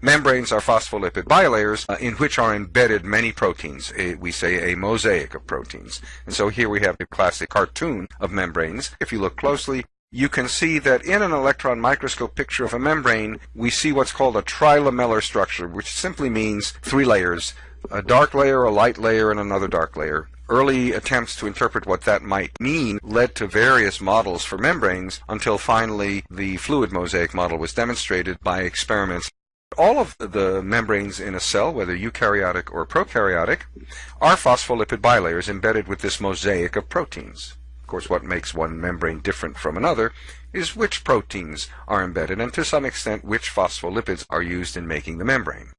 Membranes are phospholipid bilayers uh, in which are embedded many proteins. A, we say a mosaic of proteins. And so here we have a classic cartoon of membranes. If you look closely, you can see that in an electron microscope picture of a membrane, we see what's called a trilamellar structure, which simply means three layers, a dark layer, a light layer, and another dark layer. Early attempts to interpret what that might mean led to various models for membranes until finally the fluid mosaic model was demonstrated by experiments. All of the membranes in a cell, whether eukaryotic or prokaryotic, are phospholipid bilayers embedded with this mosaic of proteins. Of course, what makes one membrane different from another is which proteins are embedded and to some extent which phospholipids are used in making the membrane.